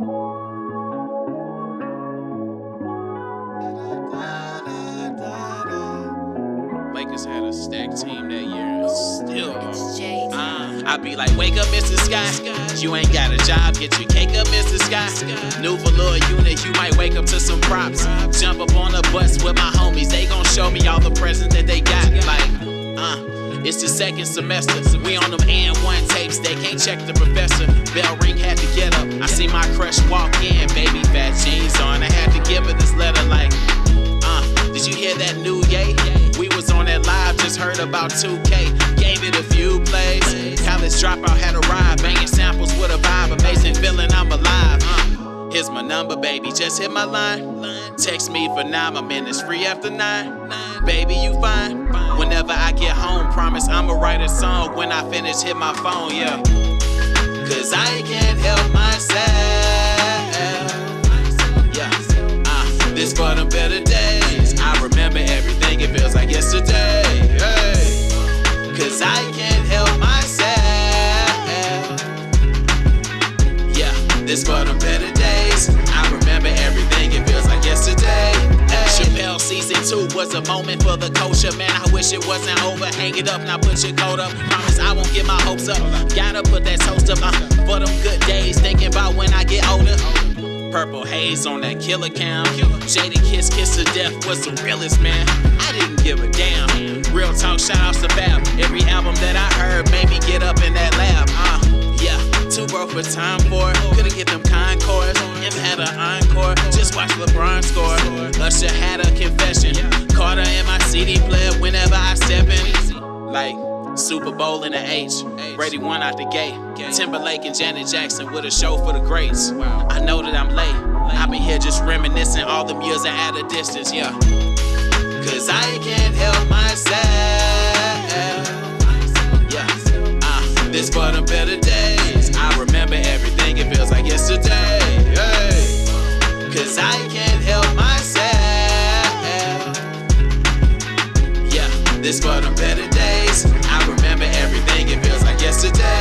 Lakers had a stacked team that year. Still, uh, I be like, wake up, Mr. Sky. You ain't got a job, get your cake up, Mr. Sky. New velour unit, you might wake up to some props. Jump up on a bus with my homies, they gon' show me all the presents that they got. Like, uh, it's the second semester. We on them AND1 tapes, they can't check the professor. Bell ring had to get up. See my crush walk in, baby fat jeans on. I had to give her this letter like, uh, did you hear that new yay? We was on that live, just heard about 2K. Gave it a few plays. College dropout had arrived, banging samples with a vibe. Amazing feeling, I'm alive. Uh, here's my number, baby, just hit my line. Text me for nine, my minutes free after nine. Baby, you fine. Whenever I get home, promise I'ma write a song when I finish, hit my phone, yeah. This for the better days. I remember everything, it feels like yesterday. Hey. Cause I can't help myself. Yeah, this for the better days. I remember everything, it feels like yesterday. Hey. Chappelle season two was a moment for the culture. Man, I wish it wasn't over. Hang it up, now put your coat up. Promise I won't get my hopes up. Gotta put that toast up uh, for them good days. Purple haze on that Killa Cam. Jada Kiss Kiss of Death was the realest, man. I didn't give a damn. Real talk, shout outs to Fab. Every album that I heard made me get up in that lab. Uh, yeah, too broke for time for. Couldn't get them Concords. Him had an encore. Just watch LeBron score. Usher had a confession. Carter in my CD player whenever I step in. Like, Super Bowl in the H. Brady won out the gate. Timberlake and Janet Jackson with a show for the greats. I know that I'm late. I've been here just reminiscing all them years at a distance, yeah. Cause I can't help myself. Yeah. Uh, this for the better days. I remember everything, it feels like yesterday. Hey. Cause I can't help myself. Yeah, this for the better days. I remember everything, it feels like yesterday.